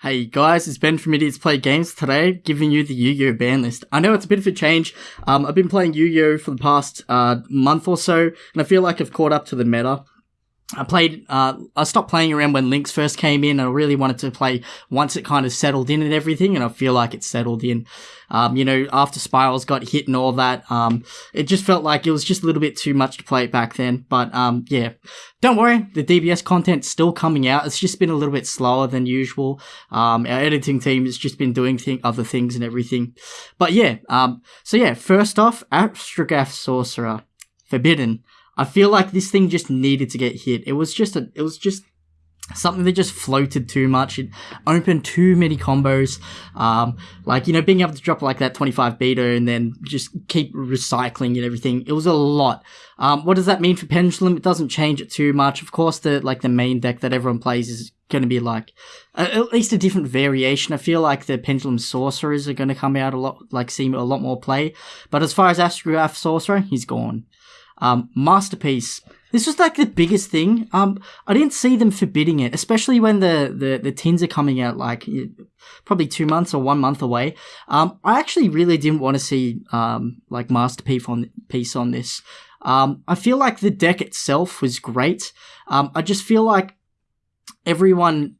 Hey guys, it's Ben from Idiots Play Games today, giving you the Yu-Gi-Oh! ban list. I know it's a bit of a change. Um, I've been playing Yu-Gi-Oh! for the past uh, month or so, and I feel like I've caught up to the meta. I played, uh, I stopped playing around when Links first came in. I really wanted to play once it kind of settled in and everything, and I feel like it settled in. Um, you know, after Spirals got hit and all that, um, it just felt like it was just a little bit too much to play it back then. But, um, yeah. Don't worry, the DBS content's still coming out. It's just been a little bit slower than usual. Um, our editing team has just been doing th- other things and everything. But yeah, um, so yeah, first off, Astrograph Sorcerer. Forbidden. I feel like this thing just needed to get hit. It was just a, it was just something that just floated too much. It opened too many combos. Um, like, you know, being able to drop like that 25 beta and then just keep recycling and everything. It was a lot. Um, what does that mean for Pendulum? It doesn't change it too much. Of course, the, like the main deck that everyone plays is going to be like at least a different variation. I feel like the Pendulum Sorcerers are going to come out a lot, like see a lot more play. But as far as Astrograph Sorcerer, he's gone. Um, Master Peace. This was like the biggest thing. Um, I didn't see them forbidding it, especially when the, the, the tins are coming out like probably two months or one month away. Um, I actually really didn't want to see, um, like Master Peace on, piece on this. Um, I feel like the deck itself was great. Um, I just feel like everyone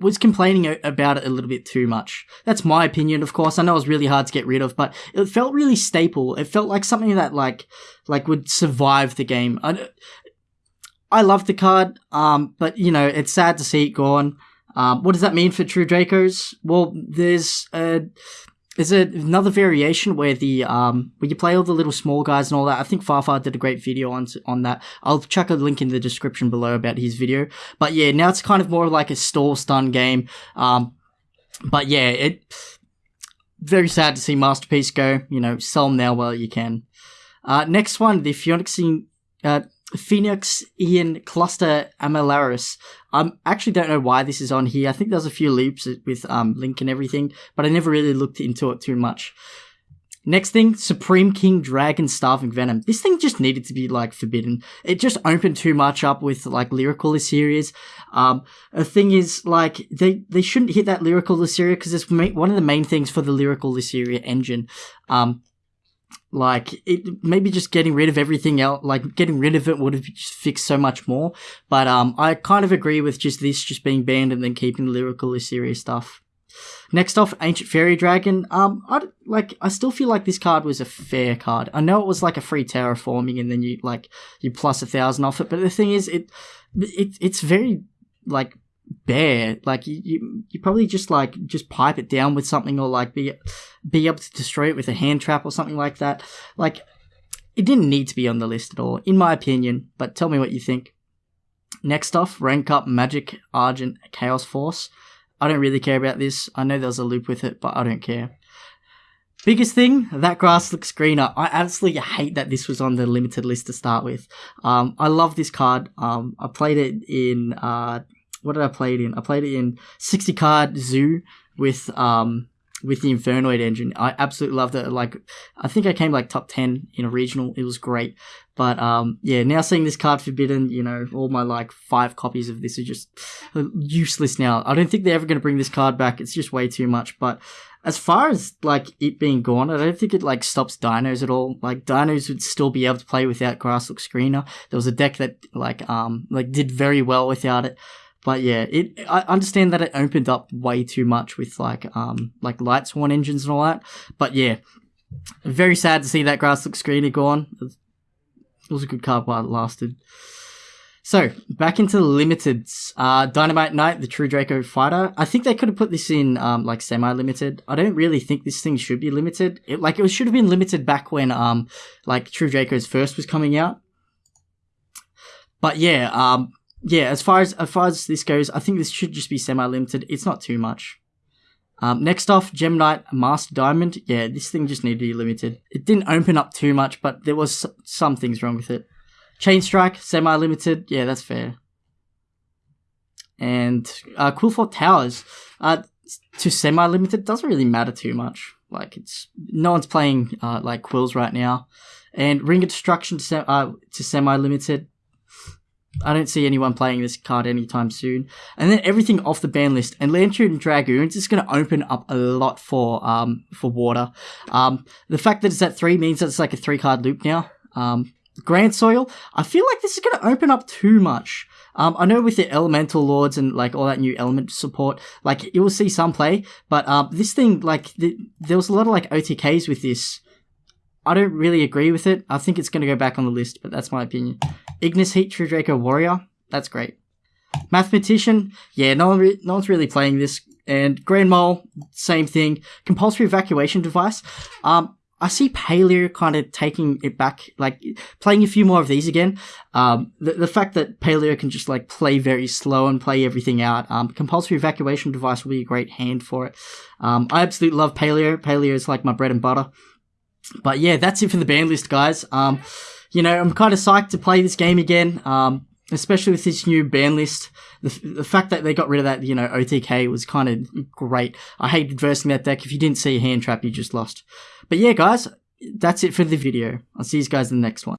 was complaining about it a little bit too much. That's my opinion, of course. I know it was really hard to get rid of, but it felt really staple. It felt like something that like like would survive the game. I, I love the card, um, but you know it's sad to see it gone. Um, what does that mean for True Dracos? Well, there's a is it another variation where the um where you play all the little small guys and all that? I think Farfar did a great video on on that. I'll chuck a link in the description below about his video. But yeah, now it's kind of more like a stall stun game. Um, but yeah, it very sad to see Master Peace go. You know, sell them now while you can. Uh, next one, the Phoenixing, uh, Phoenixian Cluster Amaryllis. I um, actually don't know why this is on here. I think there's a few loops with um, Link and everything, but I never really looked into it too much. Next thing, Supreme King Dragon Starving Venom. This thing just needed to be like forbidden. It just opened too much up with like Lyrical Series. Um, the thing is, like they they shouldn't hit that Lyrical Lysiria because it's one of the main things for the Lyrical Lysiria engine. Um, like it, maybe just getting rid of everything else, like getting rid of it would have just fixed so much more. But um, I kind of agree with just this just being banned and then keeping the lyrical serious stuff. Next off, Ancient Fairy Dragon. Um, I like. I still feel like this card was a fair card. I know it was like a free terraforming, and then you like you plus a thousand off it. But the thing is, it, it it's very like bare. Like you, you, you probably just like just pipe it down with something, or like be be able to destroy it with a hand trap or something like that. Like it didn't need to be on the list at all, in my opinion. But tell me what you think. Next off, rank up Magic Argent Chaos Force. I don't really care about this. I know there's a loop with it, but I don't care. Biggest thing, that grass looks greener. I absolutely hate that this was on the limited list to start with. Um, I love this card. Um, I played it in uh, what did I play it in? I played it in 60 card zoo with um with the Infernoid engine. I absolutely loved it. Like I think I came like top 10 in a regional. It was great. But um yeah, now seeing this card forbidden, you know, all my like five copies of this are just useless now. I don't think they're ever going to bring this card back. It's just way too much, but as far as like it being gone, I don't think it like stops dinos at all. Like dinos would still be able to play without Grass Looks Greener. There was a deck that like um like did very well without it. But yeah, it I understand that it opened up way too much with like um like Lightsworn engines and all that. But yeah, very sad to see that Grass Looks Greener gone. It was a good card while it lasted. So back into the limiteds. Uh, Dinomight Knight, the True Draco fighter. I think they could have put this in um, like semi-limited. I don't really think this thing should be limited. It, like it should have been limited back when um like True Draco's first was coming out. But yeah, um, yeah, as far as as far as this goes, I think this should just be semi-limited. It's not too much. Um, next off, Gem Knight Master Diamond. Yeah, this thing just needed to be limited. It didn't open up too much, but there was some things wrong with it. Chain Strike, semi-limited. Yeah, that's fair. And uh, Qliphort Towers, uh, to semi-limited doesn't really matter too much. Like it's no one's playing uh, like quills right now. And Ring of Destruction to, se- uh, to semi-limited I don't see anyone playing this card anytime soon. And then everything off the ban list. And Lantern Dragoons is going to open up a lot for um for water. Um, the fact that it's at three means that it's like a three card loop now. Um, Grand Soil, I feel like this is going to open up too much. Um, I know with the elemental lords and like all that new element support, like you will see some play, but um, this thing like th- there was a lot of like OTKs with this. I don't really agree with it. I think it's going to go back on the list, but that's my opinion. Ignis Heat True Draco Warrior, that's great. Mathematician, yeah, no one re- no one's really playing this. And Grand Mole, same thing. Compulsory evacuation device. Um, I see Paleo kind of taking it back, like playing a few more of these again. Um, the, the fact that Paleo can just like play very slow and play everything out. Um, compulsory evacuation device will be a great hand for it. Um, I absolutely love Paleo. Paleo is like my bread and butter. But yeah, that's it for the ban list, guys. Um, you know, I'm kind of psyched to play this game again. Um, especially with this new ban list. The, the fact that they got rid of that, you know, OTK was kind of great. I hated versing that deck. If you didn't see a hand trap, you just lost. But yeah, guys, that's it for the video. I'll see you guys in the next one.